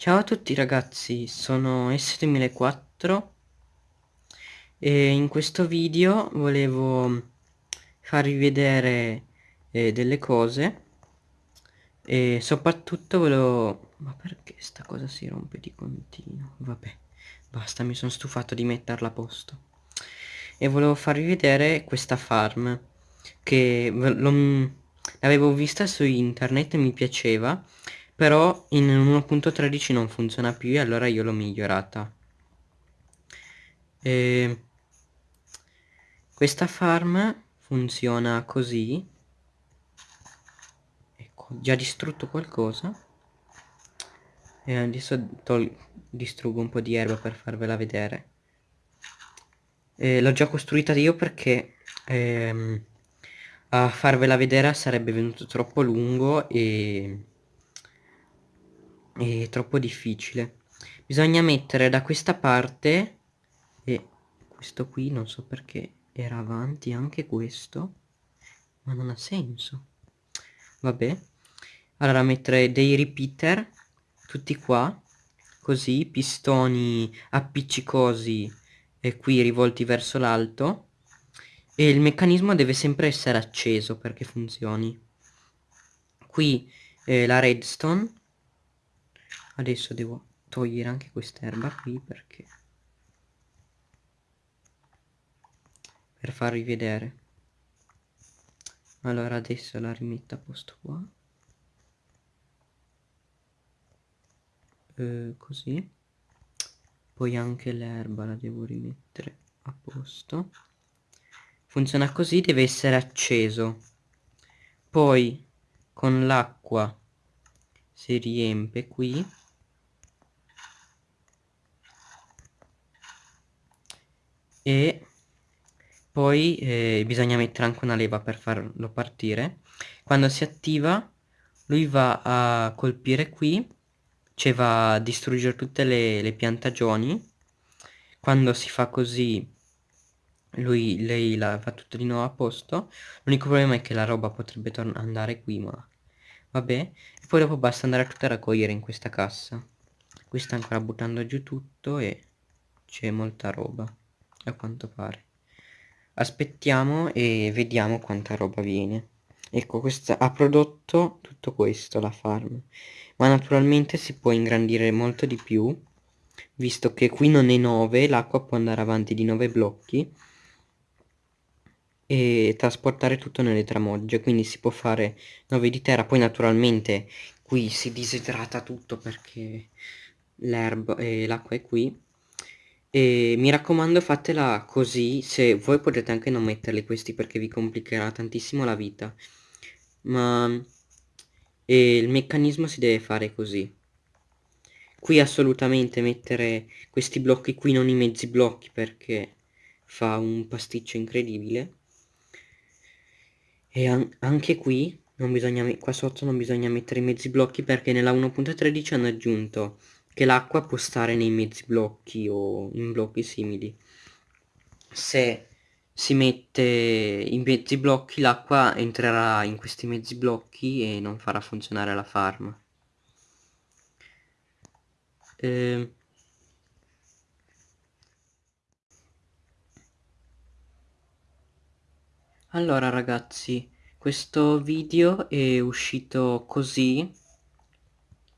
Ciao a tutti ragazzi, sono S2004 e in questo video volevo farvi vedere eh, delle cose e soprattutto volevo... ma perché sta cosa si rompe di continuo? Vabbè, basta, mi sono stufato di metterla a posto e volevo farvi vedere questa farm che l'avevo vista su internet e mi piaceva però in 1.13 non funziona più e allora io l'ho migliorata. E questa farm funziona così. Ecco già distrutto qualcosa. E adesso distruggo un po' di erba per farvela vedere. L'ho già costruita io perché ehm, a farvela vedere sarebbe venuto troppo lungo e è troppo difficile. Bisogna mettere da questa parte e questo qui non so perché era avanti anche questo ma non ha senso. Vabbè. Allora mettere dei repeater tutti qua così pistoni appiccicosi e qui rivolti verso l'alto. E il meccanismo deve sempre essere acceso perché funzioni. Qui eh, la redstone adesso devo togliere anche quest'erba qui perché per farvi vedere. Allora adesso la rimetto a posto qua. Eh, così. Poi anche l'erba la devo rimettere a posto. Funziona così deve essere acceso. Poi con l'acqua si riempie qui e poi eh, bisogna mettere anche una leva per farlo partire. Quando si attiva lui va a colpire qui cioè va a distruggere tutte le, le piantagioni. Quando si fa così lui, lei la fa tutto di nuovo a posto. L'unico problema è che la roba potrebbe andare qui ma vabbè e poi dopo basta andare a tutta raccogliere in questa cassa. Qui sta ancora buttando giù tutto e c'è molta roba a quanto pare. Aspettiamo e vediamo quanta roba viene. Ecco questa ha prodotto tutto questo la farm. Ma naturalmente si può ingrandire molto di più visto che qui non è 9 l'acqua può andare avanti di 9 blocchi e trasportare tutto nelle tramogge quindi si può fare 9 di terra. Poi naturalmente qui si disidrata tutto perché l'erba e l'acqua è qui e mi raccomando fatela così, se voi potete anche non metterli questi perché vi complicherà tantissimo la vita. Ma e il meccanismo si deve fare così. Qui assolutamente mettere questi blocchi qui, non i mezzi blocchi perché fa un pasticcio incredibile. E an anche qui, qua sotto non bisogna mettere i mezzi blocchi perché nella 1.13 hanno aggiunto che l'acqua può stare nei mezzi blocchi o in blocchi simili. Se si mette in mezzi blocchi l'acqua entrerà in questi mezzi blocchi e non farà funzionare la farm eh, allora ragazzi questo video è uscito così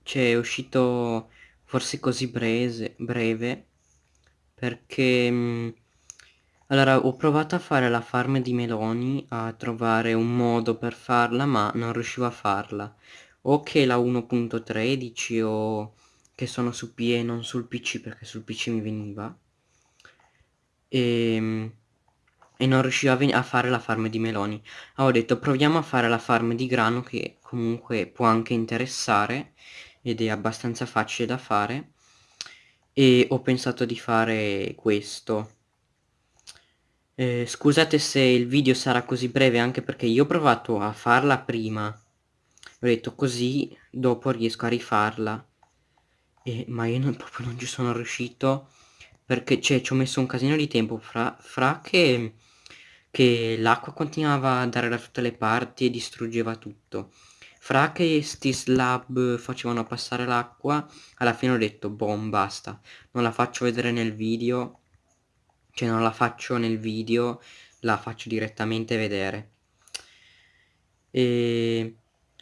cioè è uscito forse così breve, breve perché mh, mm, allora ho provato a fare la farm di meloni a trovare un modo per farla ma non riuscivo a farla. O che la 1.13 o che sono su PE e non sul PC perché sul PC mi veniva. E, mm, e non riuscivo a, a, fare la farm di meloni. Ho detto proviamo a fare la farm di grano che comunque può anche interessare ed è abbastanza facile da fare e ho pensato di fare questo. Eh, scusate se il video sarà così breve anche perché io ho provato a farla prima. Ho detto così dopo riesco a rifarla. E, ma io non, proprio non ci sono riuscito perché cioè, ci ho messo un casino di tempo fra, fra che, che l'acqua continuava a andare da tutte le parti e distruggeva tutto fra che sti slab facevano passare l'acqua alla fine ho detto boh basta non la faccio vedere nel video cioè non la faccio nel video la faccio direttamente vedere. E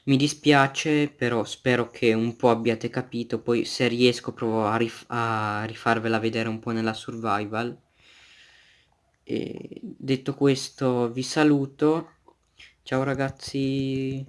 mi dispiace però spero che un po' abbiate capito poi se riesco provo a, rif a rifarvela vedere un po' nella survival. E detto questo vi saluto. Ciao ragazzi